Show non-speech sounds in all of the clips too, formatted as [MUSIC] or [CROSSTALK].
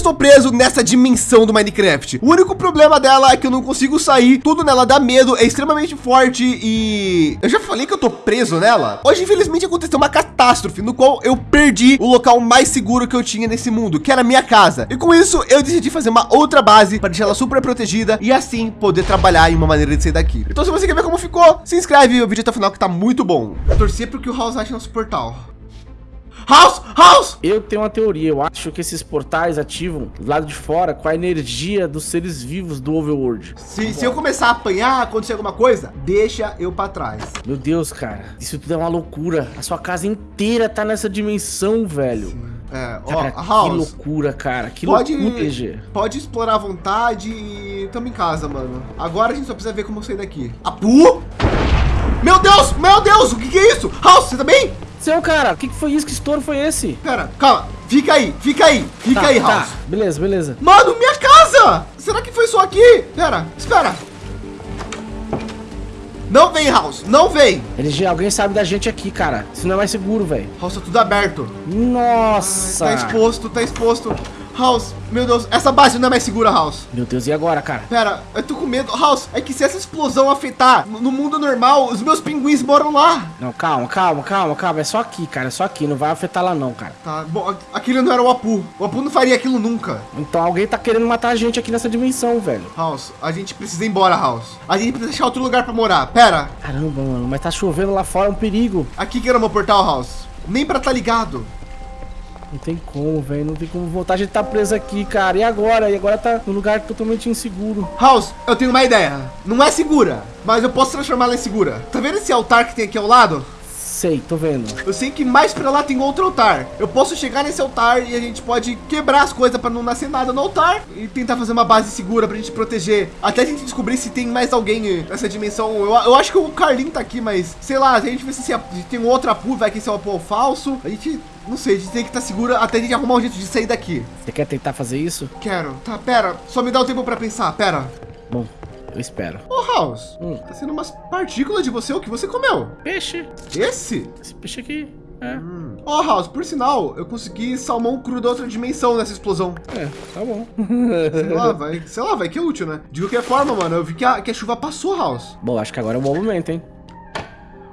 estou preso nessa dimensão do Minecraft. O único problema dela é que eu não consigo sair. Tudo nela dá medo, é extremamente forte e... Eu já falei que eu tô preso nela. Hoje, infelizmente, aconteceu uma catástrofe no qual eu perdi o local mais seguro que eu tinha nesse mundo, que era a minha casa. E com isso, eu decidi fazer uma outra base para deixar ela super protegida e assim poder trabalhar em uma maneira de sair daqui. Então, se você quer ver como ficou, se inscreve o vídeo até o final que tá muito bom. Torcer para que o House ache nosso portal. House! House! Eu tenho uma teoria, eu acho que esses portais ativam do lado de fora com a energia dos seres vivos do Overworld. Se, se eu começar a apanhar, acontecer alguma coisa, deixa eu para trás. Meu Deus, cara, isso tudo é uma loucura. A sua casa inteira tá nessa dimensão, velho. É, Cara, ó, que House, loucura, cara. Que pode, loucura, GG. pode explorar à vontade e tamo em casa, mano. Agora a gente só precisa ver como sair daqui. Apu! Meu Deus, meu Deus, o que, que é isso? House, você tá bem? Seu, cara, o que, que foi isso? Que estouro foi esse? Pera, calma, fica aí, fica aí, fica Tá, aí, tá. House. Beleza, beleza. Mano, minha casa! Será que foi só aqui? Pera, espera. Não vem, House, não vem. LG, alguém sabe da gente aqui, cara. Isso não é mais seguro, velho. House, tá tudo aberto. Nossa. Tá exposto, tá exposto. House, meu Deus, essa base não é mais segura, House. Meu Deus, e agora, cara? Pera, eu tô com medo. House, é que se essa explosão afetar no mundo normal, os meus pinguins moram lá. Não, calma, calma, calma, calma. É só aqui, cara. É só aqui. Não vai afetar lá, não, cara. Tá, bom, a- aquele não era o Apu. O Apu não faria aquilo nunca. Então alguém tá querendo matar a gente aqui nessa dimensão, velho. House, a gente precisa ir embora, House. A gente precisa achar outro lugar pra morar. Pera, Caramba, mano. Mas tá chovendo lá fora. É um perigo. aqui que era o meu portal, House. Nem pra tá ligado. Não tem como, velho. Não tem como voltar. A gente tá preso aqui, cara. E agora? E agora tá num lugar totalmente inseguro. House, eu tenho uma ideia. Não é segura, mas eu posso transformá-la em segura. Tá vendo esse altar que tem aqui ao lado? Sei, tô vendo. Eu sei que mais pra lá tem outro altar. Eu posso chegar nesse altar e a gente pode quebrar as coisas pra não nascer nada no altar e tentar fazer uma base segura pra gente proteger. Até a gente descobrir se tem mais alguém nessa dimensão. Eu, eu acho que o Carlinho tá aqui, mas sei lá, se a gente vê se se tem um outro Apu, vai que esse é o Apu falso. A gente, não sei, a gente tem que estar segura até a gente arrumar um jeito de sair daqui. Você quer tentar fazer isso? Quero. Tá, pera. Só me dá um tempo pra pensar. Pera. Bom, eu espero. Ô, House. Hum. Tá sendo umas partículas de você o que você comeu. Peixe. Esse? Esse peixe aqui. É, Ó, House, por sinal, eu consegui salmão cru da outra dimensão nessa explosão. é, tá bom. Sei lá, [LAUGHS] vai, sei lá, vai que é útil, né? De qualquer forma, mano, eu vi que a, que a chuva passou, House. bom, acho que agora é o bom momento, hein?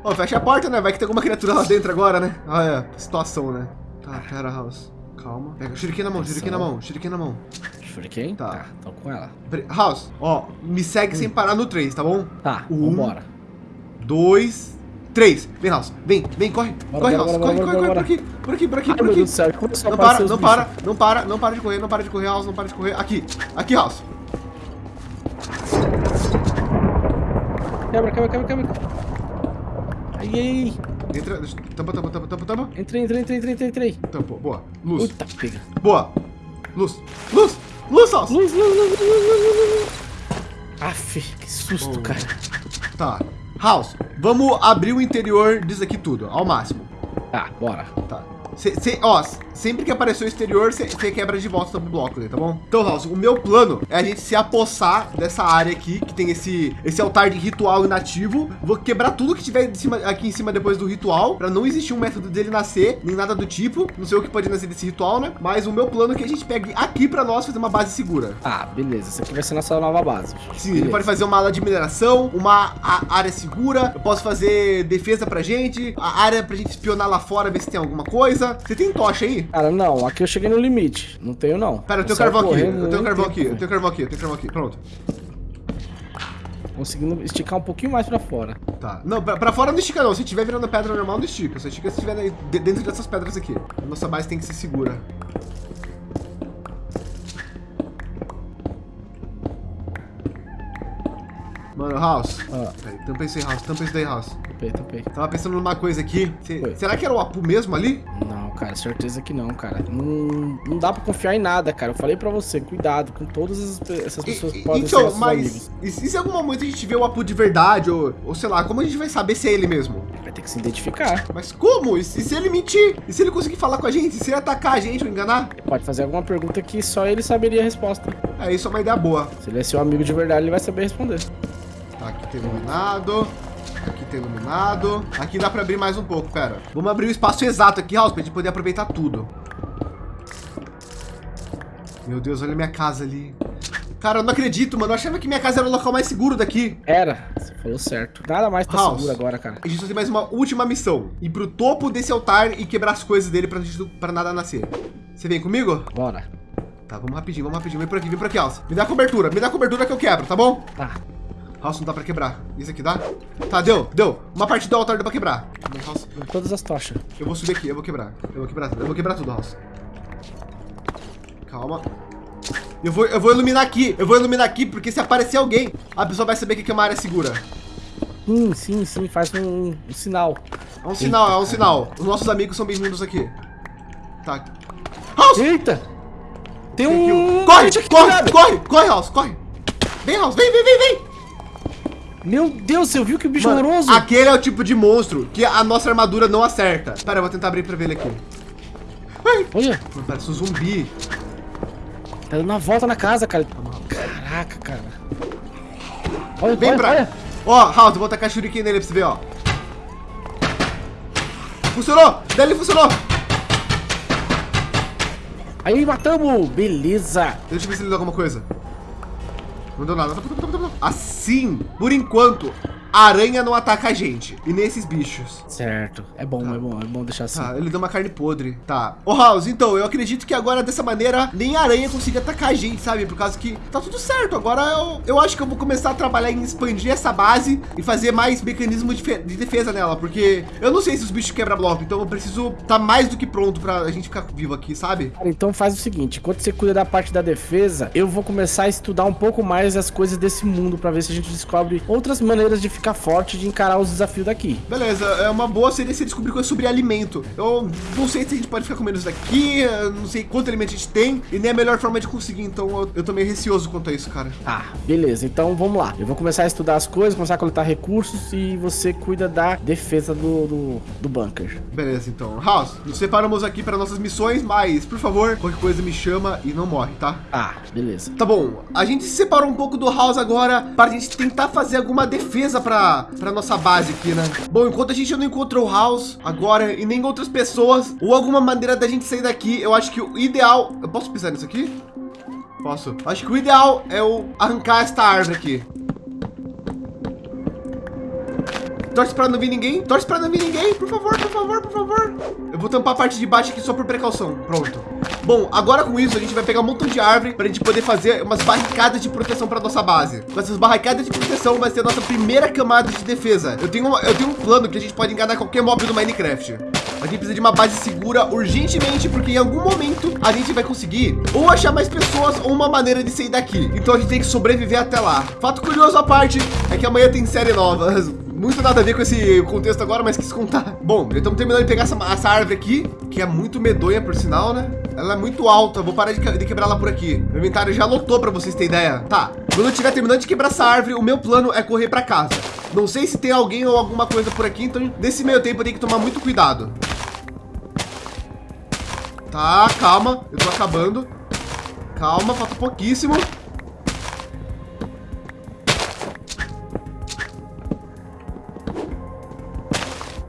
Ó, fecha a porta, né? Vai que tem alguma criatura lá dentro agora, né? É, situação, né? Tá, pera, House. Calma. Pega, shuriken na mão, shuriken na mão, shuriken na mão. Shuriken? Tá. Tá, tô com ela. House, ó, me segue sem parar no 3, tá bom? Tá, Um. vambora. Dois, três. Vem, House, vem, vem, corre. Bora, corre, bora, House, bora, corre, corre, corre, por aqui, por aqui, por aqui, Ai, por aqui. Céu, a Não para, não para, bichos. não para, não para de correr, não para de correr, House, não para de correr. Aqui, aqui, House. Quebra, quebra, quebra, quebra. Ai, ai, ai. Entra, tampa, tampa, tampa, tampa, tampa. Entrei, entrei, entrei, entrei, entrei, entrei. Tampou, boa. Luz, Puta, pega. boa. Luz, luz, luz. Luz, luz, luz, luz, luz, luz, luz. Aff, que susto, Oh. cara. Tá. House, vamos abrir o interior disso aqui tudo, ao máximo. Tá, bora. Tá. Cê, cê- ó, sempre que aparecer o exterior, você quebra de volta o bloco ali, tá bom? Então, House, o meu plano é a gente se apossar dessa área aqui, que tem esse, esse altar de ritual inativo. Vou quebrar tudo que tiver cima, aqui em cima depois do ritual, pra não existir um método dele nascer, nem nada do tipo. Não sei o que pode nascer desse ritual, né? Mas o meu plano é que a gente pegue aqui pra nós fazer uma base segura. Tá, beleza. Essa aqui vai ser nossa nova base. Sim, Beleza. ele pode fazer uma ala de mineração, uma a- área segura. Eu posso fazer defesa pra gente, a área pra gente espionar lá fora, ver se tem alguma coisa. Você tem tocha aí? Cara, não, aqui eu cheguei no limite. Não tenho, não. Pera, eu tenho carvão aqui, eu tenho carvão aqui, eu tenho carvão aqui, eu tenho carvão aqui. Pronto. Conseguindo esticar um pouquinho mais pra fora. Tá. Não, pra, pra fora não estica não. Se tiver virando pedra normal, não estica. Só estica se tiver dentro dessas pedras aqui. A nossa base tem que ser segura. Mano, House. Ah. Peraí, tampa isso aí, House. Tampa isso daí, House. Tapei, tapei. Tava pensando numa coisa aqui. Cê- será que era o Apu mesmo ali? Não, cara, certeza que não, cara. Não, não dá pra confiar em nada, cara. Eu falei pra você, cuidado com todas essas E- pessoas que e- podem ser então, nossos mas amigos. e se em algum momento a gente vê o Apu de verdade, ou, ou sei lá, como a gente vai saber se é ele mesmo? Vai ter que se identificar. Mas como? E se, e se ele mentir? E se ele conseguir falar com a gente? E se ele atacar a gente ou enganar? Pode fazer alguma pergunta que só ele saberia a resposta. É, isso é uma ideia boa. Se ele é seu amigo de verdade, ele vai saber responder. Tá, aqui tem iluminado. Aqui tem iluminado. Aqui dá pra abrir mais um pouco, pera. Vamos abrir o espaço exato aqui, House, pra gente poder aproveitar tudo. Meu Deus, olha minha casa ali. Cara, eu não acredito, mano. Eu achava que minha casa era o local mais seguro daqui. Era, você falou certo. Nada mais tá House, seguro agora, cara. A gente só tem mais uma última missão. Ir pro topo desse altar e quebrar as coisas dele pra, gente, pra nada nascer. Você vem comigo? Bora. Tá, vamos rapidinho, vamos rapidinho. Vem por aqui, vem por aqui, House. Me dá cobertura, me dá cobertura que eu quebro, tá bom? Tá. House não dá pra quebrar. Isso aqui dá? Tá, deu, deu. Uma parte do altar deu pra quebrar. House, todas as tochas. eu vou subir aqui, eu vou quebrar. Eu vou quebrar tudo, eu vou quebrar tudo, House. Calma. Eu vou, eu vou iluminar aqui, eu vou iluminar aqui, porque se aparecer alguém, a pessoa vai saber que é uma área segura. Sim, sim, sim. Faz um, um sinal. É um sinal, é um sinal. Os nossos amigos são bem-vindos aqui. Tá. House! Eita! Tem um... Corre, corre, corre, corre, House, corre. Vem, House, vem, vem, vem, vem. Meu Deus, você viu que bicho Mano, horroroso? aquele é o tipo de monstro que a nossa armadura não acerta. Pera, eu vou tentar abrir pra ver ele aqui. Ai, Olha, mano, parece um zumbi. tá dando uma volta na casa, cara. Caraca, cara. Olha, Vem olha, pra... olha. Ó, House, eu vou tacar shuriken nele pra você ver, ó. Funcionou! Dele funcionou! Aí, matamos. Beleza. Deixa eu ver se ele deu alguma coisa. Não deu nada. Assim, por enquanto, a aranha não ataca a gente. E nem esses bichos. Certo. É bom, é bom, é bom deixar assim. Tá, ele deu uma carne podre. Tá. Ô, House, então, eu acredito que agora, dessa maneira, nem a aranha consiga atacar a gente, sabe? Por causa que tá tudo certo. Agora eu, eu acho que eu vou começar a trabalhar em expandir essa base e fazer mais mecanismos de, de defesa nela. Porque eu não sei se os bichos quebram bloco, então eu preciso tá mais do que pronto pra gente ficar vivo aqui, sabe? Cara, então faz o seguinte, enquanto você cuida da parte da defesa, eu vou começar a estudar um pouco mais as coisas desse mundo pra ver se a gente descobre outras maneiras de ficar forte, de encarar os desafios daqui. Beleza, é uma boa seria se descobrir coisas sobre alimento. Eu não sei se a gente pode ficar comendo isso daqui, não sei quanto alimento a gente tem, e nem a melhor forma de conseguir, então eu, eu tô meio receoso quanto a isso, cara. Tá, beleza. Então vamos lá. Eu vou começar a estudar as coisas, começar a coletar recursos e você cuida da defesa do, do, do bunker. Beleza, então. House, nos separamos aqui para nossas missões, mas, por favor, qualquer coisa me chama e não morre, tá? Tá, beleza. Tá bom, a gente se separou um pouco do House agora para a gente tentar fazer alguma defesa para para nossa base aqui, né? Bom, enquanto a gente não encontrou o House agora e nem outras pessoas ou alguma maneira da gente sair daqui, eu acho que o ideal... Eu posso pisar nisso aqui? Posso. Acho que o ideal é eu arrancar esta árvore aqui. Torce pra não vir ninguém. Torce pra não vir ninguém. Por favor, por favor, por favor. Eu vou tampar a parte de baixo aqui só por precaução. Pronto. Bom, agora com isso a gente vai pegar um montão de árvore para a gente poder fazer umas barricadas de proteção para nossa base. Com essas barricadas de proteção vai ser a nossa primeira camada de defesa. Eu tenho, uma- eu tenho um plano que a gente pode enganar qualquer mob do Minecraft. A gente precisa de uma base segura urgentemente, porque em algum momento a gente vai conseguir ou achar mais pessoas ou uma maneira de sair daqui. Então a gente tem que sobreviver até lá. Fato curioso à parte é que amanhã tem série nova. [LAUGHS] Muito nada a ver com esse contexto agora, mas quis contar. Bom, estamos terminando de pegar essa, essa árvore aqui, que é muito medonha, por sinal, né? Ela é muito alta, vou parar de, de quebrar ela por aqui. Meu inventário já lotou para vocês terem ideia. Tá, quando eu estiver terminando de quebrar essa árvore, o meu plano é correr para casa. Não sei se tem alguém ou alguma coisa por aqui, então nesse meio tempo eu tenho que tomar muito cuidado. Tá, calma, eu tô acabando. Calma, falta pouquíssimo.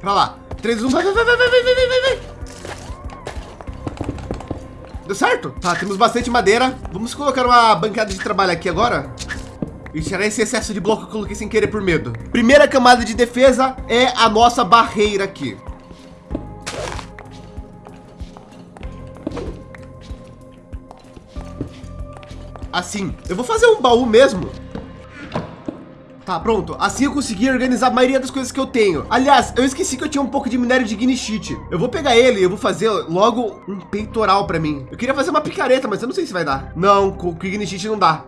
Pra lá. 3, 1, vai, vai, vai, vai, vai, vai, vai, vai, vai. Deu certo? Tá, temos bastante madeira. Vamos colocar uma bancada de trabalho aqui agora. E tirar esse excesso de bloco que eu coloquei sem querer por medo. Primeira camada de defesa é a nossa barreira aqui. Assim, eu vou fazer um baú mesmo. Tá, pronto. Assim eu consegui organizar a maioria das coisas que eu tenho. Aliás, eu esqueci que eu tinha um pouco de minério de Gnishite. Eu vou pegar ele e eu vou fazer logo um peitoral para mim. Eu queria fazer uma picareta, mas eu não sei se vai dar. Não, com Gnishite não dá.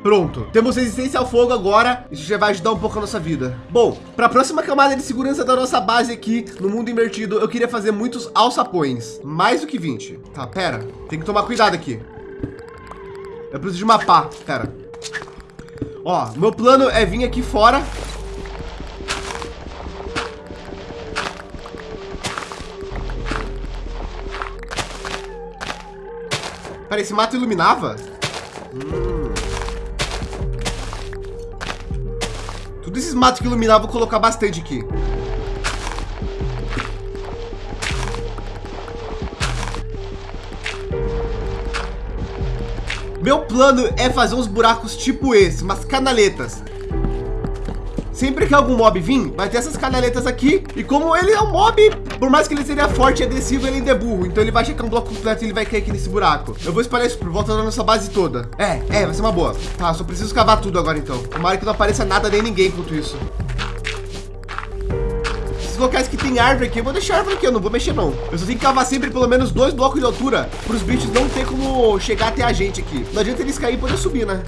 Pronto, temos resistência ao fogo agora, isso já vai ajudar um pouco a nossa vida. Bom, para a próxima camada de segurança da nossa base aqui, no mundo invertido, eu queria fazer muitos alçapões, mais do que 20. Tá, pera, tem que tomar cuidado aqui. Eu preciso de uma pá, pera. Ó, meu plano é vir aqui fora. Pera, esse mato iluminava? Todos esses matos que iluminavam, vou colocar bastante aqui. Meu plano é fazer uns buracos tipo esse, umas canaletas. Sempre que algum mob vir, vai ter essas canaletas aqui. E como ele é um mob, por mais que ele seja forte e agressivo, ele ainda é burro. Então ele vai checar um bloco completo e ele vai cair aqui nesse buraco. Eu vou espalhar isso por volta da nossa base toda. É, é, vai ser uma boa. Tá, só preciso cavar tudo agora então. Tomara que não apareça nada nem ninguém enquanto isso. Esses locais que tem árvore aqui, eu vou deixar árvore aqui, eu não vou mexer não. Eu só tenho que cavar sempre pelo menos dois blocos de altura para os bichos não ter como chegar até a gente aqui. Não adianta eles cair e poder subir, né?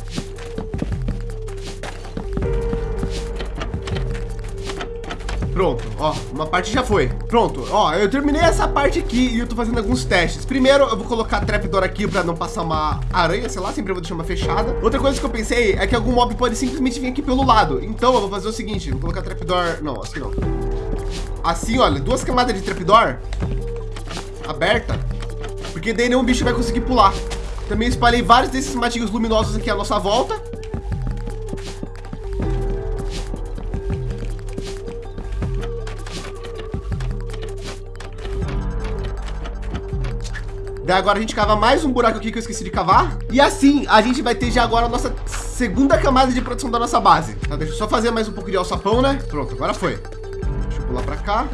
Pronto, ó, uma parte já foi. Pronto, ó, eu terminei essa parte aqui e eu tô fazendo alguns testes. Primeiro, eu vou colocar trapdoor aqui para não passar uma aranha, sei lá, sempre vou deixar uma fechada. Outra coisa que eu pensei é que algum mob pode simplesmente vir aqui pelo lado. Então, eu vou fazer o seguinte, vou colocar trapdoor... Não, assim não. Assim, olha, duas camadas de trapdoor aberta, porque daí nenhum bicho vai conseguir pular. Também espalhei vários desses matinhos luminosos aqui à nossa volta. Daí agora a gente cava mais um buraco aqui que eu esqueci de cavar. E assim a gente vai ter já agora a nossa segunda camada de produção da nossa base. Tá, deixa eu só fazer mais um pouco de alçapão, né? Pronto, agora foi. Pular para cá.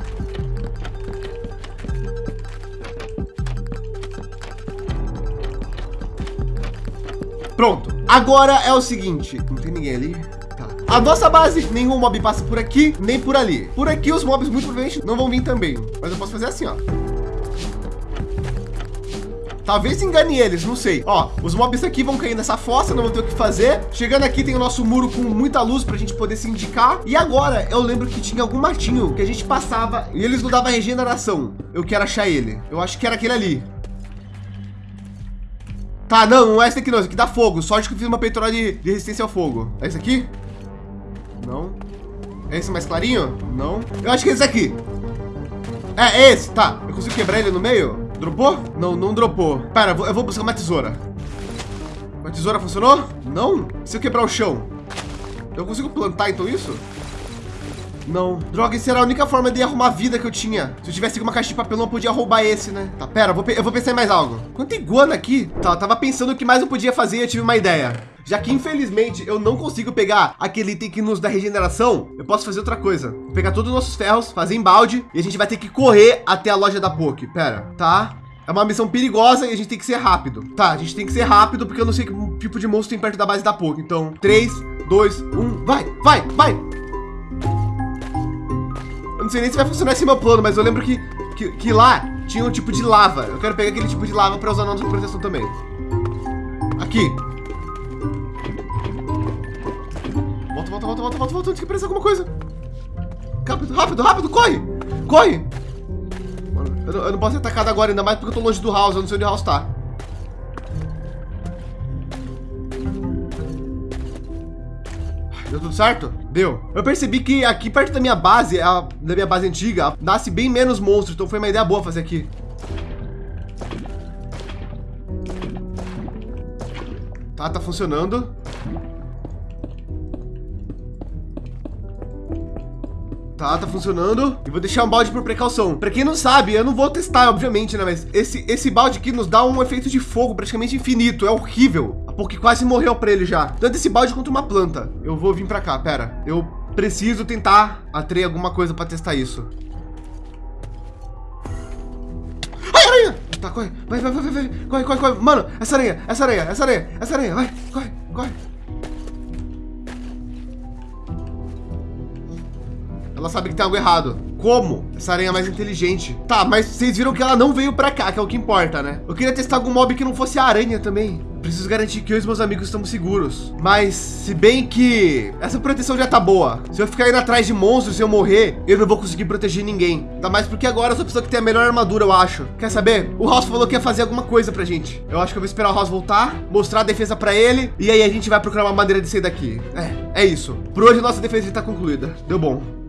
Pronto. Agora é o seguinte. Não tem ninguém ali. Tá. A nossa base, nenhum mob passa por aqui, nem por ali. Por aqui, os mobs muito provavelmente não vão vir também. Mas eu posso fazer assim, ó. Talvez engane eles, não sei. Ó, os mobs aqui vão cair nessa fossa, não vou ter o que fazer. Chegando aqui tem o nosso muro com muita luz para a gente poder se indicar. E agora eu lembro que tinha algum matinho que a gente passava e eles não davam regeneração. Eu quero achar ele. Eu acho que era aquele ali. Tá, não, não é esse aqui não. Esse aqui dá fogo. Sorte que eu fiz uma peitoral de, de resistência ao fogo. É esse aqui? Não. É esse mais clarinho? Não. Eu acho que é esse aqui. É, é esse, tá. Eu consigo quebrar ele no meio? Dropou? Não, não dropou. Pera, eu vou, buscar uma tesoura. Uma tesoura funcionou? Não? Se eu quebrar o chão, eu consigo plantar então isso? Não. Droga, isso era a única forma de arrumar vida que eu tinha. Se eu tivesse uma caixa de papelão, eu podia roubar esse, né? Tá, pera, eu vou, eu vou pensar em mais algo. Quanta iguana aqui? Tá, eu tava pensando o que mais eu podia fazer e eu tive uma ideia. Já que, infelizmente, eu não consigo pegar aquele item que nos dá regeneração, eu posso fazer outra coisa. Vou pegar todos os nossos ferros, fazer em balde e a gente vai ter que correr até a loja da Poke. Pera, tá? É uma missão perigosa e a gente tem que ser rápido. Tá, a gente tem que ser rápido porque eu não sei que tipo de monstro tem perto da base da Poke. Então, 3, 2, 1, vai, vai, vai! Eu não sei nem se vai funcionar esse meu plano, mas eu lembro que, que, que lá tinha um tipo de lava. Eu quero pegar aquele tipo de lava para usar na nossa proteção também. Aqui, volta, volta, volta, volta, volta, antes que apareça alguma coisa. Rápido, rápido, rápido, corre! Corre! Mano, eu, eu não posso ser atacado agora, ainda mais porque eu tô longe do house, eu não sei onde o house tá. Deu tudo certo? Deu. Eu percebi que aqui perto da minha base, a, da minha base antiga, nasce bem menos monstros, então foi uma ideia boa fazer aqui. Tá, tá funcionando. Tá, tá funcionando. E vou deixar um balde por precaução. Para quem não sabe, eu não vou testar, obviamente, né? Mas esse, esse balde aqui nos dá um efeito de fogo praticamente infinito. É horrível. Poké quase morreu para ele já. Tanto esse balde quanto uma planta. Eu vou vir para cá, pera. Eu preciso tentar atrair alguma coisa para testar isso. Ai, aranha! Tá, corre. Vai, vai, vai, vai. Corre, corre, corre. Mano, essa aranha, essa aranha, essa aranha, essa aranha. Vai, corre, corre. Ela sabe que tem algo errado. Como? Essa aranha é mais inteligente. Tá, mas vocês viram que ela não veio pra cá, que é o que importa, né? Eu queria testar algum mob que não fosse a aranha também. Preciso garantir que eu e meus amigos estamos seguros. Mas, se bem que essa proteção já tá boa. Se eu ficar indo atrás de monstros e eu morrer, eu não vou conseguir proteger ninguém. Ainda mais porque agora eu sou a pessoa que tem a melhor armadura, eu acho. Quer saber? O House falou que ia fazer alguma coisa pra gente. Eu acho que eu vou esperar o House voltar, mostrar a defesa pra ele, e aí a gente vai procurar uma maneira de sair daqui. É, é isso. Por hoje nossa defesa está concluída. Deu bom.